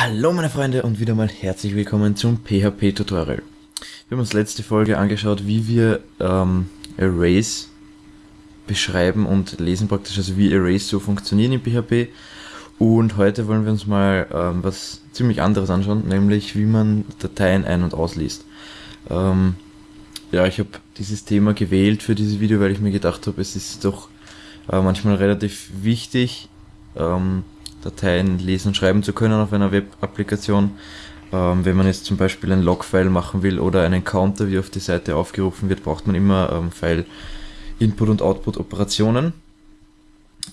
Hallo meine Freunde und wieder mal herzlich willkommen zum PHP Tutorial. Wir haben uns letzte Folge angeschaut, wie wir ähm, Arrays beschreiben und lesen praktisch, also wie Arrays so funktionieren in PHP. Und heute wollen wir uns mal ähm, was ziemlich anderes anschauen, nämlich wie man Dateien ein- und ausliest. Ähm, ja, ich habe dieses Thema gewählt für dieses Video, weil ich mir gedacht habe, es ist doch äh, manchmal relativ wichtig, ähm, Dateien lesen und schreiben zu können auf einer Web-Applikation. Ähm, wenn man jetzt zum Beispiel ein Log-File machen will oder einen Counter, wie auf die Seite aufgerufen wird, braucht man immer ähm, File Input und Output Operationen.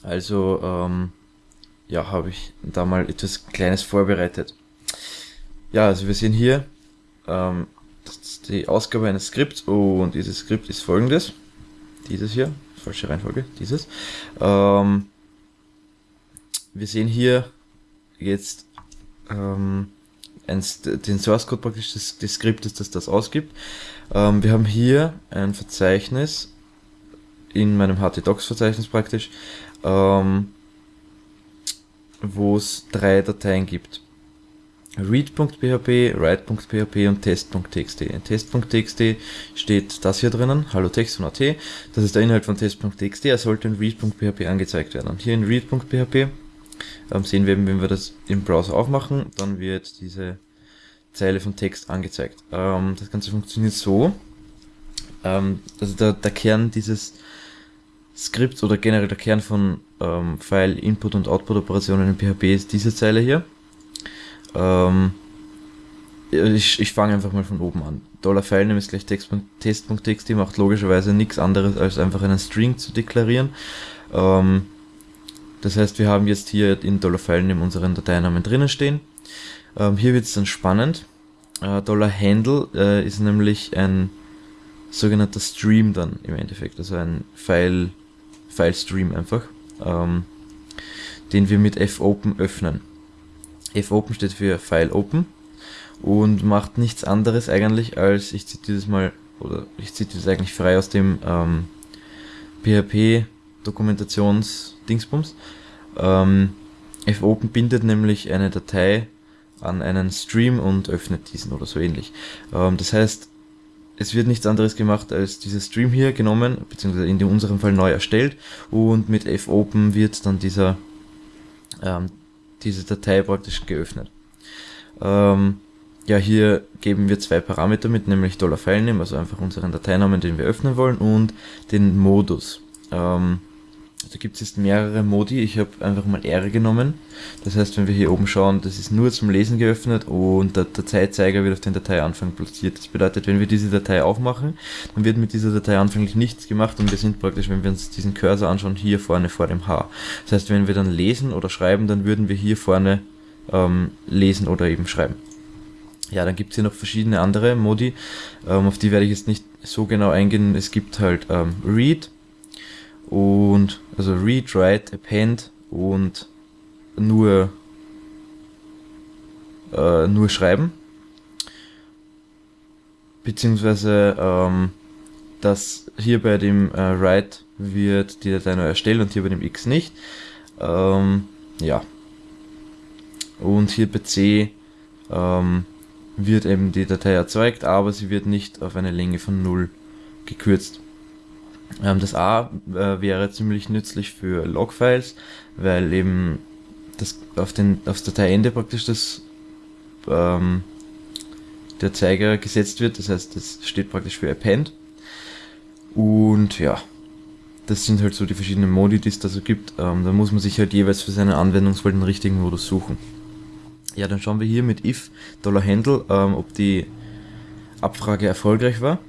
Also ähm, ja, habe ich da mal etwas Kleines vorbereitet. Ja, also wir sehen hier ähm, die Ausgabe eines Skripts und dieses Skript ist folgendes. Dieses hier, falsche Reihenfolge, dieses. Ähm, wir sehen hier jetzt ähm, ein, den Source Code praktisch des, des Skriptes, das das ausgibt. Ähm, wir haben hier ein Verzeichnis in meinem htdocs-Verzeichnis praktisch, ähm, wo es drei Dateien gibt. read.php, write.php und test.txt. In test.txt steht das hier drinnen, hallo Text und AT. Das ist der Inhalt von test.txt. Er sollte in read.php angezeigt werden. Und hier in read.php sehen wir eben, wenn wir das im Browser aufmachen, dann wird diese Zeile von Text angezeigt. Ähm, das Ganze funktioniert so, ähm, also der, der Kern dieses Skripts oder generell der Kern von ähm, File Input und Output Operationen in PHP ist diese Zeile hier. Ähm, ich, ich fange einfach mal von oben an. Dollar Filename ist gleich test.txt, macht logischerweise nichts anderes als einfach einen String zu deklarieren. Ähm, das heißt, wir haben jetzt hier in $Filename unseren Dateinamen drinnen stehen. Ähm, hier wird es dann spannend. Äh, $Handle äh, ist nämlich ein sogenannter Stream dann im Endeffekt, also ein File, File Stream einfach, ähm, den wir mit fopen öffnen. fopen steht für File Open und macht nichts anderes eigentlich als, ich zitiere das mal, oder ich zitiere das eigentlich frei aus dem ähm, PHP Dokumentationsdingsbums. Ähm, fopen bindet nämlich eine Datei an einen Stream und öffnet diesen oder so ähnlich. Ähm, das heißt, es wird nichts anderes gemacht als dieser Stream hier genommen, beziehungsweise in unserem Fall neu erstellt und mit fopen wird dann dieser, ähm, diese Datei praktisch geöffnet. Ähm, ja, hier geben wir zwei Parameter mit, nämlich $Filename, also einfach unseren Dateinamen, den wir öffnen wollen, und den Modus. Ähm, da gibt es jetzt mehrere Modi. Ich habe einfach mal R genommen. Das heißt, wenn wir hier oben schauen, das ist nur zum Lesen geöffnet und der Dateizeiger wird auf den Dateianfang platziert. Das bedeutet, wenn wir diese Datei aufmachen, dann wird mit dieser Datei anfänglich nichts gemacht und wir sind praktisch, wenn wir uns diesen Cursor anschauen, hier vorne vor dem H. Das heißt, wenn wir dann lesen oder schreiben, dann würden wir hier vorne ähm, lesen oder eben schreiben. Ja, dann gibt es hier noch verschiedene andere Modi, ähm, auf die werde ich jetzt nicht so genau eingehen. Es gibt halt ähm, Read, und also read, write, append und nur äh, nur schreiben. Beziehungsweise ähm, dass hier bei dem äh, write wird die Datei neu erstellt und hier bei dem x nicht. Ähm, ja. Und hier bei c ähm, wird eben die Datei erzeugt aber sie wird nicht auf eine Länge von 0 gekürzt das A äh, wäre ziemlich nützlich für Logfiles, weil eben das auf den aufs Dateiende praktisch das ähm, der Zeiger gesetzt wird, das heißt, das steht praktisch für Append. Und ja, das sind halt so die verschiedenen Modi, die es da so gibt. Ähm, da muss man sich halt jeweils für seinen Anwendungsfall den richtigen Modus suchen. Ja, dann schauen wir hier mit if $handle, ähm, ob die Abfrage erfolgreich war.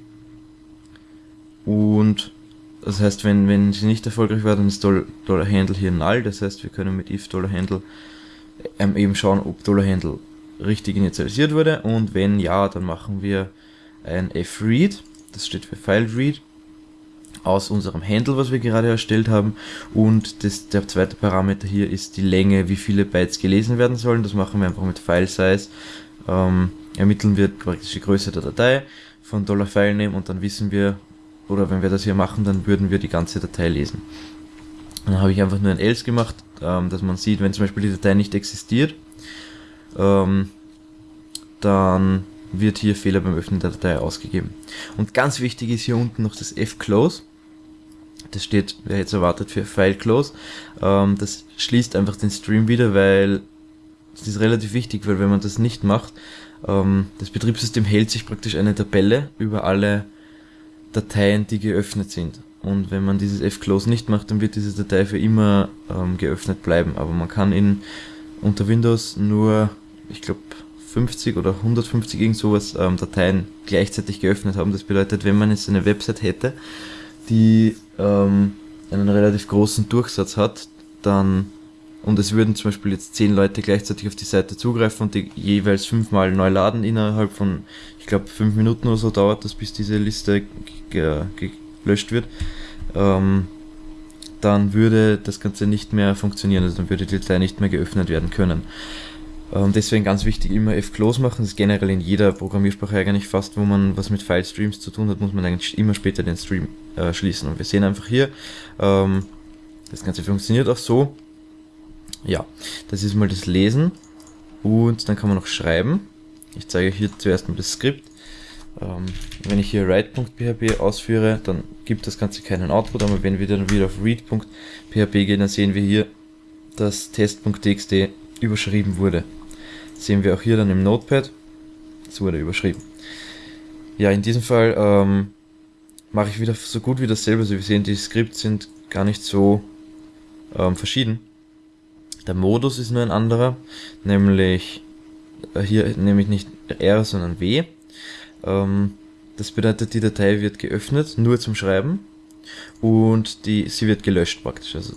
Und das heißt, wenn, wenn sie nicht erfolgreich war, dann ist Dollar Handle hier null. Das heißt, wir können mit if Handle ähm, eben schauen, ob Handle richtig initialisiert wurde. Und wenn ja, dann machen wir ein fRead. Das steht für File Read aus unserem Handle, was wir gerade erstellt haben. Und das, der zweite Parameter hier ist die Länge, wie viele Bytes gelesen werden sollen. Das machen wir einfach mit File Size. Ähm, ermitteln wir praktisch die Größe der Datei von $Filename und dann wissen wir, oder wenn wir das hier machen, dann würden wir die ganze Datei lesen. dann habe ich einfach nur ein else gemacht, ähm, dass man sieht, wenn zum Beispiel die Datei nicht existiert, ähm, dann wird hier Fehler beim Öffnen der Datei ausgegeben. Und ganz wichtig ist hier unten noch das F-Close. Das steht, wer jetzt erwartet, für File Close. Ähm, das schließt einfach den Stream wieder, weil das ist relativ wichtig, weil wenn man das nicht macht, ähm, das Betriebssystem hält sich praktisch eine Tabelle über alle Dateien, die geöffnet sind. Und wenn man dieses F-Close nicht macht, dann wird diese Datei für immer ähm, geöffnet bleiben. Aber man kann in unter Windows nur, ich glaube, 50 oder 150 irgend sowas ähm, Dateien gleichzeitig geöffnet haben. Das bedeutet, wenn man jetzt eine Website hätte, die ähm, einen relativ großen Durchsatz hat, dann und es würden zum Beispiel jetzt zehn Leute gleichzeitig auf die Seite zugreifen und die jeweils fünfmal neu laden innerhalb von, ich glaube, fünf Minuten oder so dauert das, bis diese Liste gelöscht wird, ähm, dann würde das Ganze nicht mehr funktionieren, also dann würde die Datei nicht mehr geöffnet werden können. Ähm, deswegen ganz wichtig, immer F-Close machen. Das ist generell in jeder Programmiersprache eigentlich fast, wo man was mit File-Streams zu tun hat, muss man eigentlich immer später den Stream äh, schließen. Und wir sehen einfach hier, ähm, das Ganze funktioniert auch so. Ja, das ist mal das Lesen. Und dann kann man noch schreiben. Ich zeige hier zuerst mal das Skript. Ähm, wenn ich hier write.php ausführe, dann gibt das Ganze keinen Output, aber wenn wir dann wieder auf read.php gehen, dann sehen wir hier, dass test.txt überschrieben wurde sehen wir auch hier dann im Notepad. Es wurde überschrieben. Ja, in diesem Fall ähm, mache ich wieder so gut wie dasselbe. Also wir sehen, die Skripts sind gar nicht so ähm, verschieden. Der Modus ist nur ein anderer, nämlich äh, hier nämlich nicht R, sondern W. Ähm, das bedeutet, die Datei wird geöffnet, nur zum Schreiben und die, sie wird gelöscht praktisch. Also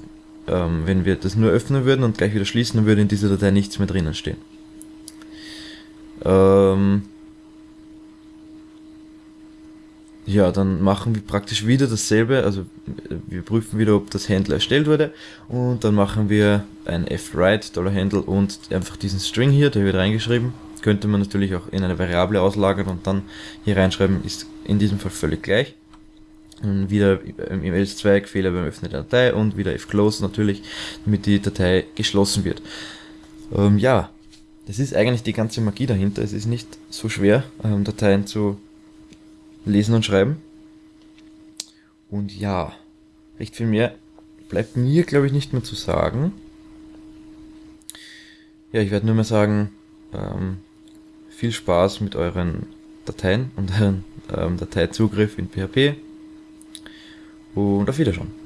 ähm, wenn wir das nur öffnen würden und gleich wieder schließen, dann würde in dieser Datei nichts mehr drinnen stehen. Ähm ja, dann machen wir praktisch wieder dasselbe, also wir prüfen wieder, ob das Handle erstellt wurde und dann machen wir ein fwrite $handle und einfach diesen String hier, der wird reingeschrieben. Könnte man natürlich auch in eine Variable auslagern und dann hier reinschreiben, ist in diesem Fall völlig gleich. Und wieder im else-Zweig Fehler beim Öffnen der Datei und wieder fclose natürlich, damit die Datei geschlossen wird. Ähm, ja, das ist eigentlich die ganze Magie dahinter. Es ist nicht so schwer, ähm, Dateien zu lesen und schreiben. Und ja, recht viel mehr bleibt mir, glaube ich, nicht mehr zu sagen. Ja, ich werde nur mehr sagen, ähm, viel Spaß mit euren Dateien und euren ähm, Dateizugriff in PHP und auf Wiedersehen.